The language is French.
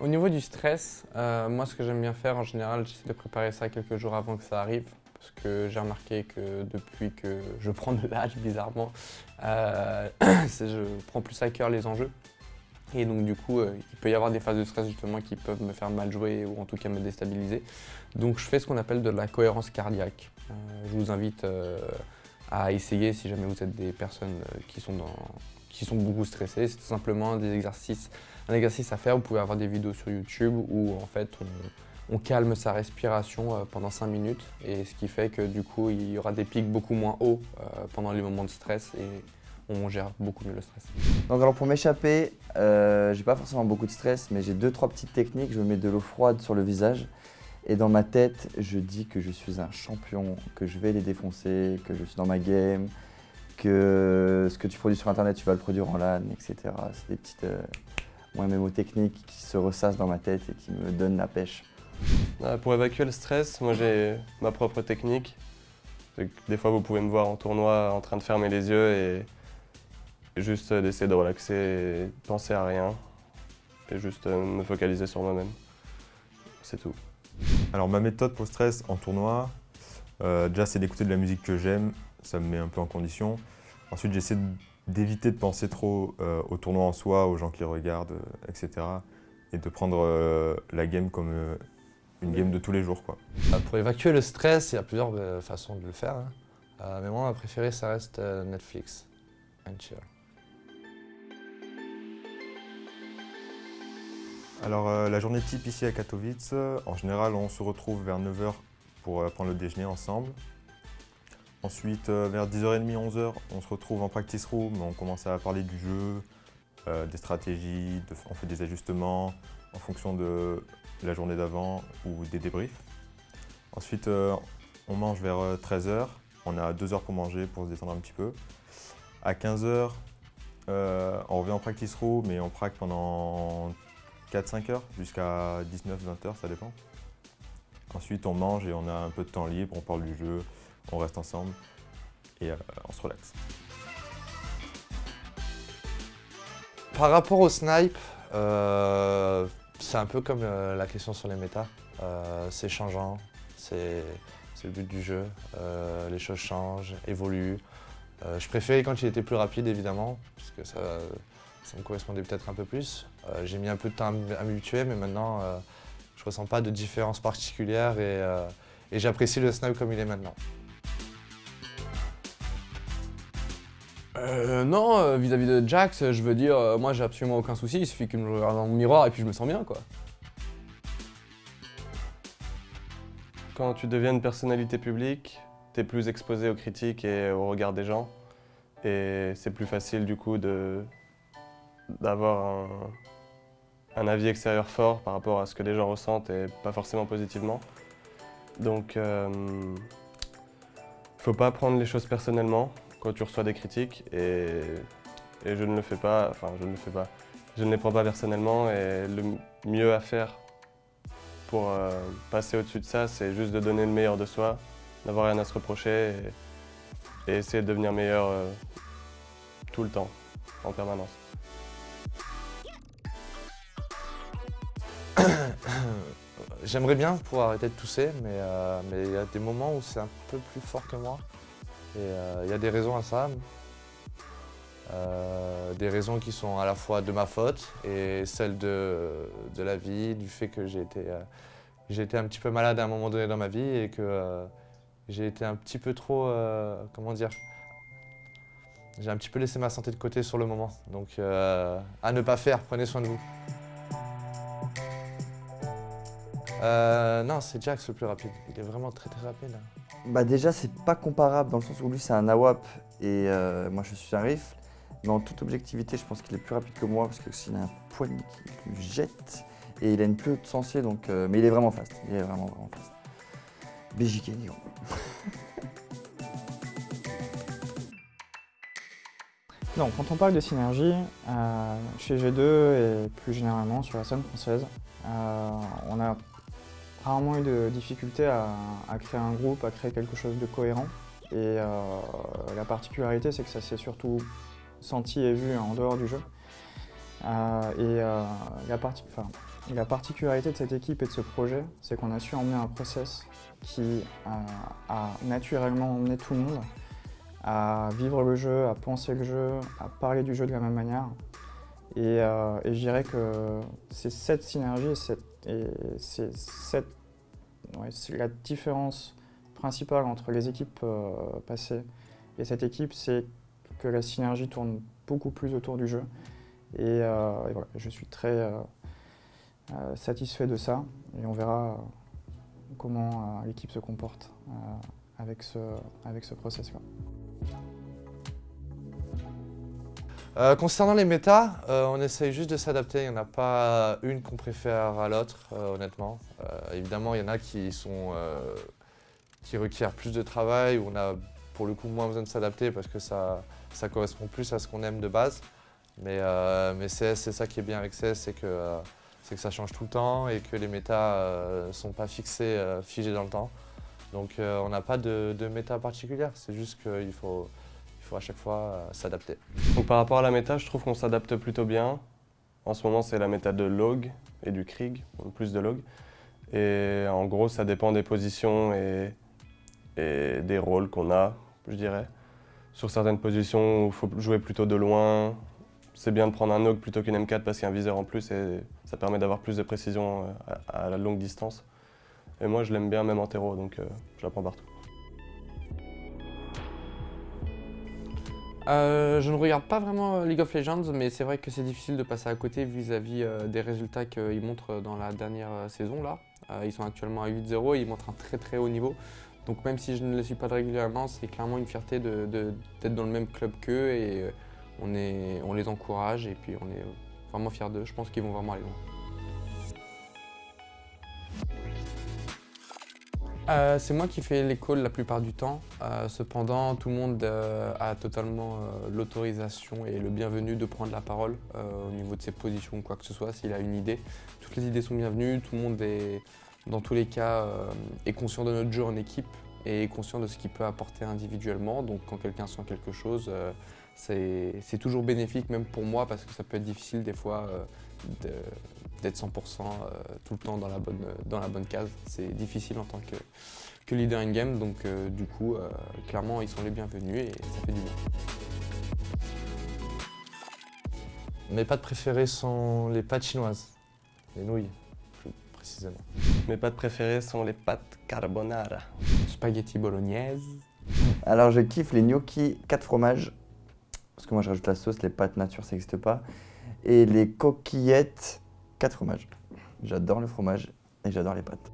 Au niveau du stress, euh, moi ce que j'aime bien faire en général, j'essaie de préparer ça quelques jours avant que ça arrive. Parce que j'ai remarqué que depuis que je prends de l'âge, bizarrement, euh, je prends plus à cœur les enjeux. Et donc du coup, euh, il peut y avoir des phases de stress justement qui peuvent me faire mal jouer ou en tout cas me déstabiliser. Donc je fais ce qu'on appelle de la cohérence cardiaque. je vous invite à essayer si jamais vous êtes des personnes qui sont dans, qui sont beaucoup stressés. C'est simplement des exercices, un exercice à faire. Vous pouvez avoir des vidéos sur YouTube où en fait on, calme sa respiration euh, pendant 5 minutes et ce qui fait que du coup il y aura des pics beaucoup moins hauts euh, pendant les moments de stress et on gère beaucoup mieux le stress. Donc alors pour m'échapper, euh, j'ai pas forcément beaucoup de stress mais j'ai deux trois petites techniques. Je mets de l'eau froide sur le visage et dans ma tête je dis que je suis un champion, que je vais les défoncer, que je suis dans ma game, que ce que tu produis sur internet, tu vas le produire en LAN, etc. C'est des petites techniques qui se ressassent dans ma tête et qui me donnent la pêche. Euh, pour évacuer le stress, moi j'ai ma propre technique. Des fois vous pouvez me voir en tournoi en train de fermer les yeux et juste d'essayer de relaxer et penser à rien et juste euh, me focaliser sur moi-même. C'est tout. Alors ma méthode pour le stress en tournoi, euh, déjà c'est d'écouter de la musique que j'aime, ça me met un peu en condition. Ensuite, j'essaie d'éviter de penser trop euh, au tournoi en soi, aux gens qui regardent, euh, etc. Et de prendre euh, la game comme une game de tous les jours. Quoi. Pour évacuer le stress, il y a plusieurs façons de le faire. Hein. mais moi, ma préférée, ça reste Netflix and chill. Alors, la journée type ici à Katowice, en général, on se retrouve vers 9h pour prendre le déjeuner ensemble. Ensuite, euh, vers 10h30, 11h, on se retrouve en practice room, on commence à parler du jeu, euh, des stratégies, on fait des ajustements en fonction de la journée d'avant ou des débriefs. Ensuite, euh, on mange vers 13h, on a 2 heures pour manger, pour se détendre un petit peu. À 15h, on revient en practice room et on praque pendant 4-5 heures jusqu'à 19-20 heures, ça dépend. Ensuite, on mange et on a un peu de temps libre, on parle du jeu, on reste ensemble et euh, on se relaxe. Par rapport au snipe, euh, c'est un peu comme euh, la question sur les méta. c'est changeant, c'est le but du jeu. les choses changent, évoluent. je préférais quand il était plus rapide évidemment, parce que ça, me correspondait peut-être un peu plus. J'ai mis un peu de temps à m'habituer, mais maintenant je ne ressens pas de différence particulière et j'apprécie le snipe comme il est maintenant. Euh, non, euh, vis-à-vis de Jax, je veux dire, euh, moi j'ai absolument aucun souci, il suffit qu'il me regarde dans mon miroir et puis je me sens bien quoi. Quand tu deviens une personnalité publique, tu es plus exposé aux critiques et au regard des gens. Et c'est plus facile du coup d'avoir un, avis extérieur fort par rapport à ce que les gens ressentent et pas forcément positivement. Donc, il faut pas prendre les choses personnellement quand tu reçois des critiques et, je ne le fais pas, enfin je ne le fais pas. Je ne les prends pas personnellement et le mieux à faire pour euh, passer au-dessus de ça, c'est juste de donner le meilleur de soi, d'avoir rien à se reprocher et, essayer de devenir meilleur euh, tout le temps, en permanence. J'aimerais bien pouvoir arrêter de tousser, euh, mais il y a des moments où c'est un peu plus fort que moi. Et euh, il y a des raisons à ça. Euh, des raisons qui sont à la fois de ma faute et celles de, de la vie, du fait que j'ai été, euh, été un petit peu malade à un moment donné dans ma vie et que j'ai été un petit peu trop, comment dire, j'ai un petit peu laissé ma santé de côté sur le moment. Donc à ne pas faire, prenez soin de vous. non, c'est Jax le plus rapide. Il est vraiment très très rapide. Bah déjà, c'est pas comparable dans le sens où lui, c'est un AWAP et euh, moi, je suis un rifle. Mais en toute objectivité, je pense qu'il est plus rapide que moi parce qu'il a un poignet qui lui jette et il a une plus haute sensée, donc, euh, mais il est vraiment fast. Il est vraiment, vraiment fast. BJK, Donc, quand on parle de synergie, euh, chez G2 et plus généralement sur la scène française, on a rarement eu de difficulté à, créer un groupe, à créer quelque chose de cohérent. Et euh, la particularité, c'est que ça s'est surtout senti et vu en dehors du jeu. Euh, et euh, la particularité de cette équipe et de ce projet, c'est qu'on a su emmener un process qui a naturellement emmené tout le monde à vivre le jeu, à penser le jeu, à parler du jeu de la même manière. Et, je dirais que c'est cette synergie et c'est la différence principale entre les équipes euh, passées et cette équipe, c'est que la synergie tourne beaucoup plus autour du jeu. Et, euh, je suis très satisfait de ça et on verra comment l'équipe se comporte avec ce, avec ce process-là. Euh, concernant les méta, euh, on essaye juste de s'adapter. Il n'y en a pas une qu'on préfère à l'autre, euh, honnêtement. évidemment, il y en a qui, sont, qui requièrent plus de travail, où on a pour le coup moins besoin de s'adapter parce que ça, ça correspond plus à ce qu'on aime de base. Mais, mais CS, c'est ça qui est bien avec CS, c'est que, que ça change tout le temps et que les méta ne sont pas fixés, figés dans le temps. Donc on n'a pas de, de méta particulière, c'est juste qu'il faut, il faut à chaque fois euh, s'adapter. Donc par rapport à la méta, je trouve qu'on s'adapte plutôt bien. En ce moment, c'est la méta de log et du Krieg, plus de log. Et en gros, ça dépend des positions et, des rôles qu'on a, je dirais. Sur certaines positions, il faut jouer plutôt de loin. C'est bien de prendre un log plutôt qu'une M4 parce qu'il y a un viseur en plus et ça permet d'avoir plus de précision euh, à, la longue distance. Et moi, je l'aime bien même en terreau, donc euh, partout. Euh, je ne regarde pas vraiment euh, League of Legends, mais c'est vrai que c'est difficile de passer à côté vis-à-vis euh, des résultats qu'ils montrent dans la dernière saison. là. ils sont actuellement à 8-0 et ils montrent un très très haut niveau. Donc même si je ne les suis pas régulièrement, c'est clairement une fierté d'être dans le même club qu'eux et on, on les encourage et puis on est vraiment fiers d'eux. Je pense qu'ils vont vraiment aller loin. Euh, c'est moi qui fais les calls la plupart du temps. Euh, cependant, tout le monde euh, a totalement l'autorisation et le bienvenu de prendre la parole au niveau de ses positions ou quoi que ce soit, s'il a une idée. Toutes les idées sont bienvenues, tout le monde est, dans tous les cas, est conscient de notre jeu en équipe et est conscient de ce qu'il peut apporter individuellement. Donc quand quelqu'un sent quelque chose, c'est toujours bénéfique, même pour moi, parce que ça peut être difficile des fois d'être 100% euh, tout le temps dans la bonne, dans la bonne case. C'est difficile en tant que, que leader in-game, donc euh, du coup, euh, clairement, ils sont les bienvenus et ça fait du bien. Mes pâtes préférées sont les pâtes chinoises, les nouilles plus précisément. Mes pâtes préférées sont les pâtes carbonara. Spaghetti bolognaise. Alors je kiffe les gnocchis 4 fromages, parce que moi je rajoute la sauce, les pâtes nature ça n'existe pas et les coquillettes 4 fromages. J'adore le fromage et j'adore les pâtes.